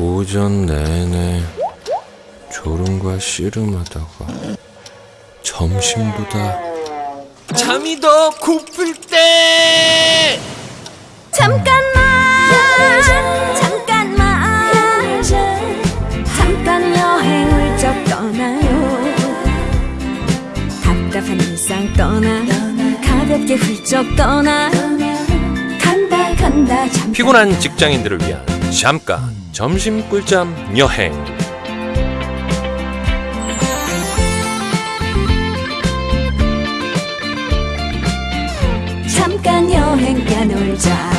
오전 내내 졸음과 씨름하다가 점심보다 잠이 더 고플 때! 잠깐만 잠깐만. 잠깐 여행을 좀 떠나요. 답답한 일상 떠나 가볍게 훌쩍 떠나. 간다 간다 피곤한 직장인들을 위한 잠깐 점심 꿀잠 여행. 잠깐 여행 가놀자